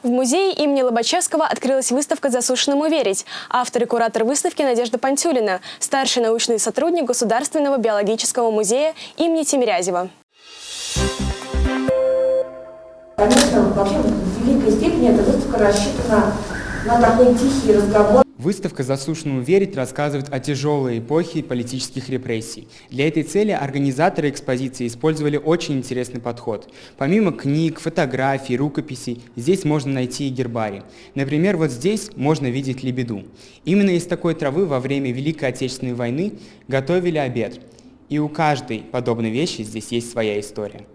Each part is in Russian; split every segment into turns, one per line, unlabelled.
В музее имени Лобачевского открылась выставка «Засушенному верить». Автор и куратор выставки Надежда Пантюлина, старший научный сотрудник Государственного биологического музея имени Тимирязева.
Конечно, вообще в великой степени эта выставка рассчитана на такой тихий разговор.
Выставка «Заслушанному верить» рассказывает о тяжелой эпохе политических репрессий. Для этой цели организаторы экспозиции использовали очень интересный подход. Помимо книг, фотографий, рукописей, здесь можно найти и гербарий. Например, вот здесь можно видеть лебеду. Именно из такой травы во время Великой Отечественной войны готовили обед. И у каждой подобной вещи здесь есть своя история.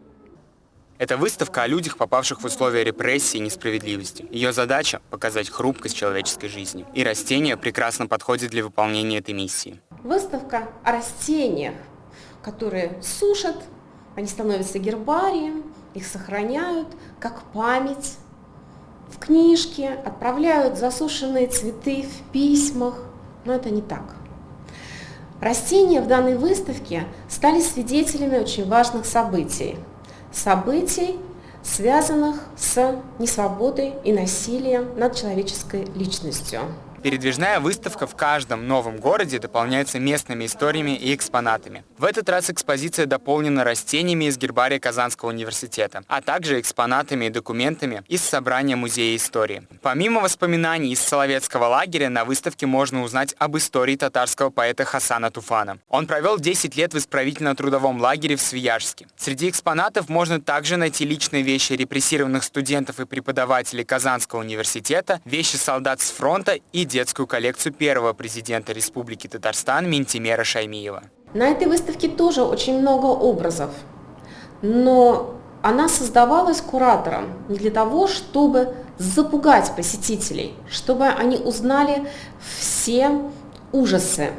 Это выставка о людях, попавших в условия репрессии и несправедливости. Ее задача – показать хрупкость человеческой жизни. И растения прекрасно подходят для выполнения этой миссии.
Выставка о растениях, которые сушат, они становятся гербарием, их сохраняют как память в книжке, отправляют засушенные цветы в письмах. Но это не так. Растения в данной выставке стали свидетелями очень важных событий – событий, связанных с несвободой и насилием над человеческой личностью.
Передвижная выставка в каждом новом городе дополняется местными историями и экспонатами. В этот раз экспозиция дополнена растениями из гербария Казанского университета, а также экспонатами и документами из собрания Музея истории. Помимо воспоминаний из Соловецкого лагеря, на выставке можно узнать об истории татарского поэта Хасана Туфана. Он провел 10 лет в исправительно-трудовом лагере в Свияжске. Среди экспонатов можно также найти личные вещи репрессированных студентов и преподавателей Казанского университета, вещи солдат с фронта и детскую коллекцию первого президента Республики Татарстан Минтимера Шаймиева.
На этой выставке тоже очень много образов, но она создавалась куратором не для того, чтобы запугать посетителей, чтобы они узнали все ужасы,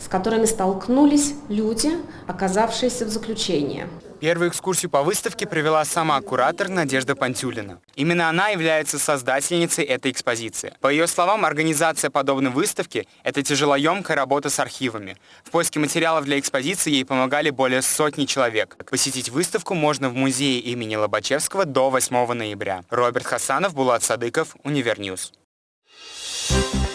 с которыми столкнулись люди, оказавшиеся в заключении.
Первую экскурсию по выставке провела сама куратор Надежда Пантюлина. Именно она является создательницей этой экспозиции. По ее словам, организация подобной выставки – это тяжелоемкая работа с архивами. В поиске материалов для экспозиции ей помогали более сотни человек. Посетить выставку можно в музее имени Лобачевского до 8 ноября. Роберт Хасанов, Булат Садыков, Univer News. Thank you